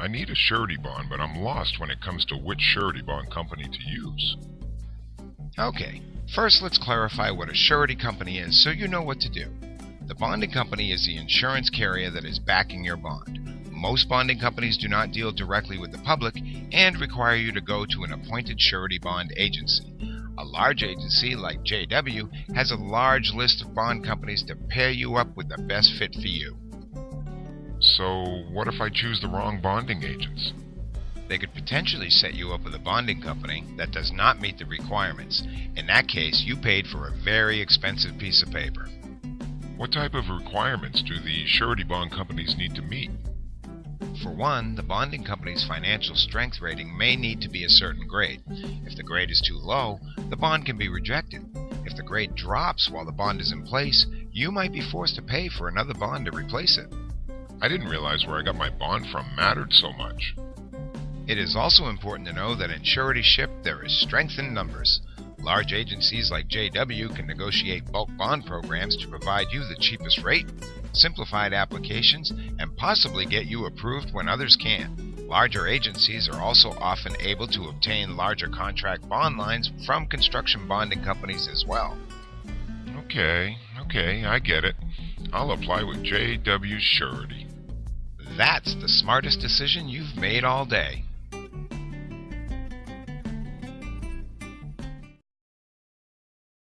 I need a surety bond, but I'm lost when it comes to which surety bond company to use. Okay, first let's clarify what a surety company is so you know what to do. The bonding company is the insurance carrier that is backing your bond. Most bonding companies do not deal directly with the public and require you to go to an appointed surety bond agency. A large agency like JW has a large list of bond companies to pair you up with the best fit for you. So, what if I choose the wrong bonding agents? They could potentially set you up with a bonding company that does not meet the requirements. In that case, you paid for a very expensive piece of paper. What type of requirements do the surety bond companies need to meet? For one, the bonding company's financial strength rating may need to be a certain grade. If the grade is too low, the bond can be rejected. If the grade drops while the bond is in place, you might be forced to pay for another bond to replace it. I didn't realize where I got my bond from mattered so much. It is also important to know that in suretyship there is strength in numbers. Large agencies like JW can negotiate bulk bond programs to provide you the cheapest rate, simplified applications, and possibly get you approved when others can't. Larger agencies are also often able to obtain larger contract bond lines from construction bonding companies as well. Okay, okay, I get it. I'll apply with JW Surety. That's the smartest decision you've made all day.